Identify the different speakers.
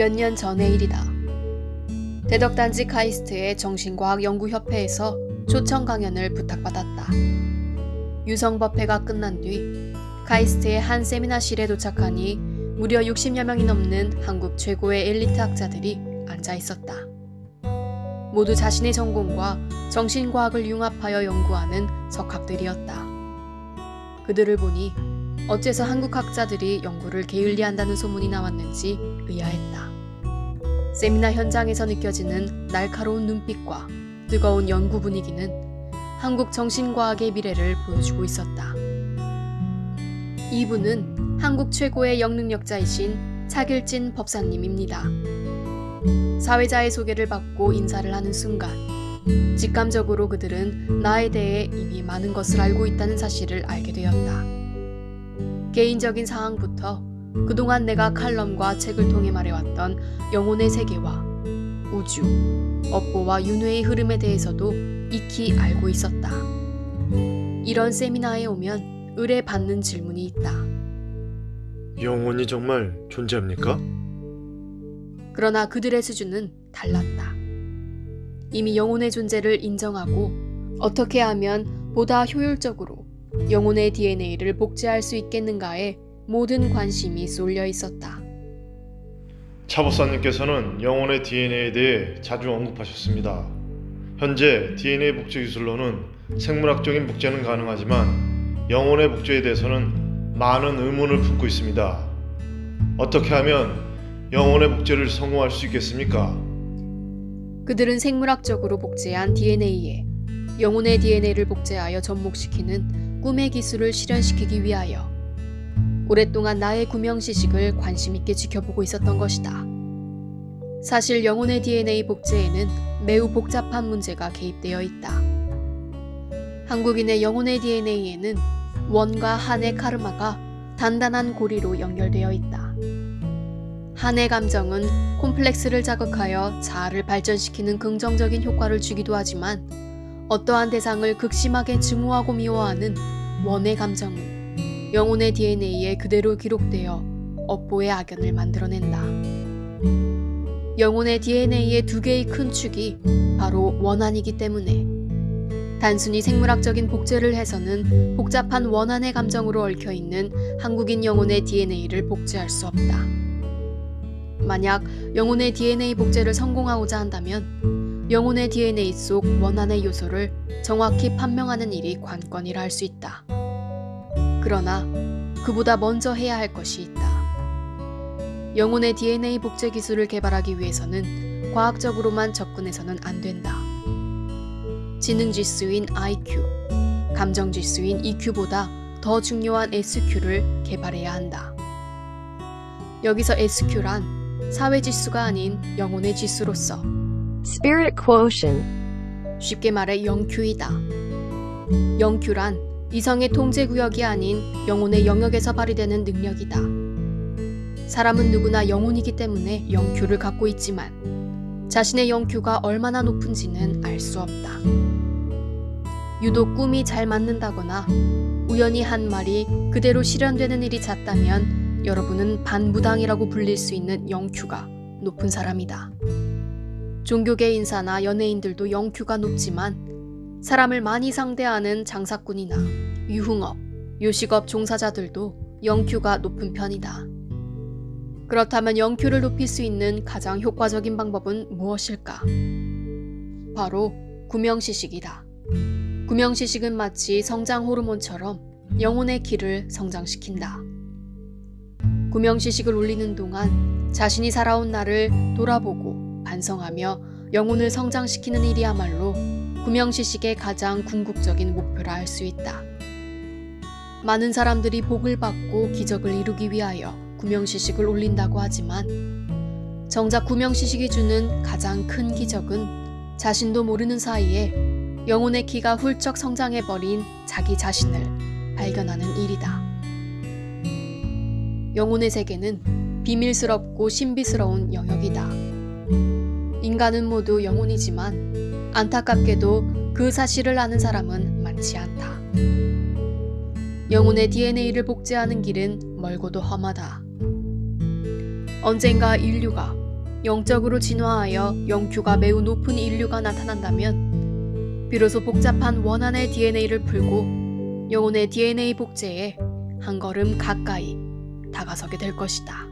Speaker 1: 몇 년 전의 일이다. 대덕단지 카이스트의 정신과학연구협회에서 초청 강연을 부탁받았다. 유성법회가 끝난 뒤 카이스트의 한 세미나실에 도착하니 무려 60여 명이 넘는 한국 최고의 엘리트 학자들이 앉아 있었다. 모두 자신의 전공과 정신과학을 융합하여 연구하는 석학들이었다. 그들을 보니 어째서 한국 학자들이 연구를 게을리한다는 소문이 나왔는지 의아했다. 세미나 현장에서 느껴지는 날카로운 눈빛과 뜨거운 연구 분위기는 한국 정신과학의 미래를 보여주고 있었다. 이분은 한국 최고의 영능력자이신 차길진 법사님입니다. 사회자의 소개를 받고 인사를 하는 순간 직감적으로 그들은 나에 대해 이미 많은 것을 알고 있다는 사실을 알게 되었다. 개인적인 사항부터 그동안 내가 칼럼과 책을 통해 말해왔던 영혼의 세계와 우주, 업보와 윤회의 흐름에 대해서도 익히 알고 있었다. 이런 세미나에 오면 의뢰 받는 질문이 있다.
Speaker 2: 영혼이 정말 존재합니까?
Speaker 1: 그러나 그들의 수준은 달랐다. 이미 영혼의 존재를 인정하고 어떻게 하면 보다 효율적으로 영혼의 DNA를 복제할 수 있겠는가에 모든 관심이 쏠려 있었다.
Speaker 2: 차보사님께서는 영혼의 DNA에 대해 자주 언급하셨습니다. 현재 DNA 복제 기술로는 생물학적인 복제는 가능하지만 영혼의 복제에 대해서는 많은 의문을 품고 있습니다. 어떻게 하면 영혼의 복제를 성공할 수 있겠습니까?
Speaker 1: 그들은 생물학적으로 복제한 DNA에 영혼의 DNA를 복제하여 접목시키는 꿈의 기술을 실현시키기 위하여 오랫동안 나의 구명시식을 관심있게 지켜보고 있었던 것이다. 사실 영혼의 DNA 복제에는 매우 복잡한 문제가 개입되어 있다. 한국인의 영혼의 DNA에는 원과 한의 카르마가 단단한 고리로 연결되어 있다. 한의 감정은 콤플렉스를 자극하여 자아를 발전시키는 긍정적인 효과를 주기도 하지만 어떠한 대상을 극심하게 증오하고 미워하는 원의 감정은 영혼의 DNA에 그대로 기록되어 업보의 악연을 만들어낸다. 영혼의 DNA의 두 개의 큰 축이 바로 원한이기 때문에 단순히 생물학적인 복제를 해서는 복잡한 원한의 감정으로 얽혀 있는 한국인 영혼의 DNA를 복제할 수 없다. 만약 영혼의 DNA 복제를 성공하고자 한다면 영혼의 DNA 속 원한의 요소를 정확히 판명하는 일이 관건이라 할 수 있다. 그러나 그보다 먼저 해야 할 것이 있다. 영혼의 DNA 복제 기술을 개발하기 위해서는 과학적으로만 접근해서는 안 된다. 지능 지수인 IQ, 감정 지수인 EQ보다 더 중요한 SQ를 개발해야 한다. 여기서 SQ란 사회 지수가 아닌 영혼의 지수로서
Speaker 3: Spirit quotient.
Speaker 1: 쉽게 말해 영Q이다. 영Q란 이성의 통제 구역이 아닌 영혼의 영역에서 발휘되는 능력이다. 사람은 누구나 영혼이기 때문에 영Q를 갖고 있지만 자신의 영Q가 얼마나 높은지는 알 수 없다. 유독 꿈이 잘 맞는다거나 우연히 한 말이 그대로 실현되는 일이 잦다면 여러분은 반무당이라고 불릴 수 있는 영Q가 높은 사람이다. 종교계 인사나 연예인들도 영Q가 높지만 사람을 많이 상대하는 장사꾼이나 유흥업, 요식업 종사자들도 영Q가 높은 편이다. 그렇다면 영Q를 높일 수 있는 가장 효과적인 방법은 무엇일까? 바로 구명시식이다. 구명시식은 마치 성장 호르몬처럼 영혼의 기를 성장시킨다. 구명시식을 올리는 동안 자신이 살아온 날을 돌아보고 반성하며 영혼을 성장시키는 일이야말로 구명시식의 가장 궁극적인 목표라 할 수 있다. 많은 사람들이 복을 받고 기적을 이루기 위하여 구명시식을 올린다고 하지만 정작 구명시식이 주는 가장 큰 기적은 자신도 모르는 사이에 영혼의 키가 훌쩍 성장해버린 자기 자신을 발견하는 일이다. 영혼의 세계는 비밀스럽고 신비스러운 영역이다. 인간은 모두 영혼이지만 안타깝게도 그 사실을 아는 사람은 많지 않다. 영혼의 DNA를 복제하는 길은 멀고도 험하다. 언젠가 인류가 영적으로 진화하여 영큐가 매우 높은 인류가 나타난다면 비로소 복잡한 원한의 DNA를 풀고 영혼의 DNA 복제에 한 걸음 가까이 다가서게 될 것이다.